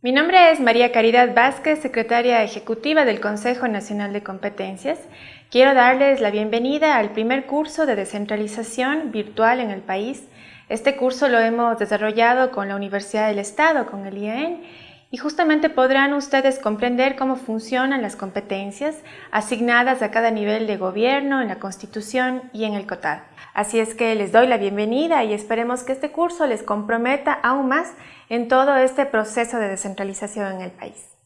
Mi nombre es María Caridad Vázquez, secretaria ejecutiva del Consejo Nacional de Competencias. Quiero darles la bienvenida al primer curso de descentralización virtual en el país. Este curso lo hemos desarrollado con la Universidad del Estado, con el IAEN, y justamente podrán ustedes comprender cómo funcionan las competencias asignadas a cada nivel de gobierno, en la Constitución y en el COTAD. Así es que les doy la bienvenida y esperemos que este curso les comprometa aún más en todo este proceso de descentralización en el país.